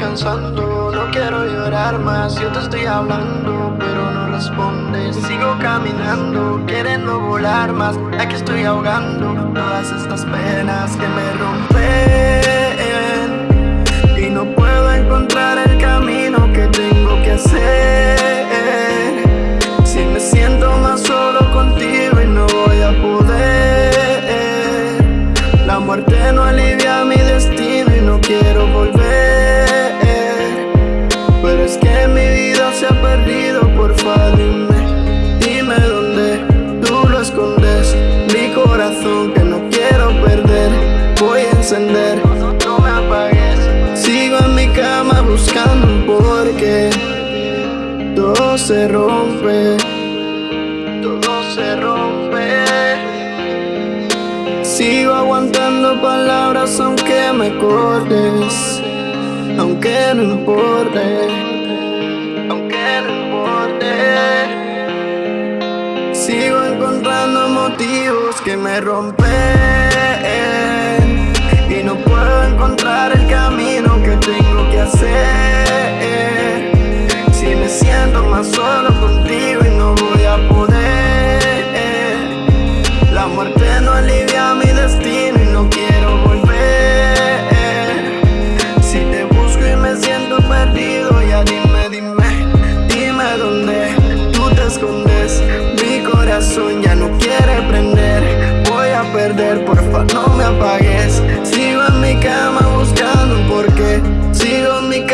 pensando No quiero llorar más, yo te estoy hablando Pero no respondes, sigo caminando Queriendo volar más, aquí estoy ahogando Todas estas penas que me rompen no me apagues. Sigo en mi cama buscando un porqué. Todo se rompe. Todo se rompe. Sigo aguantando palabras aunque me cortes. Aunque no importe. Aunque no importe. Sigo encontrando motivos que me rompen corazón ya no quiere prender. Voy a perder, porfa no me apagues. Sigo en mi cama buscando un porqué. Sigo en mi cama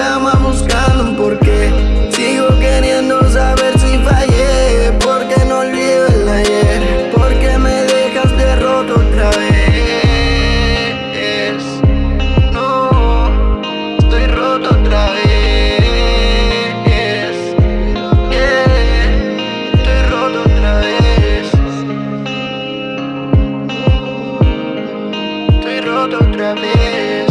otra vez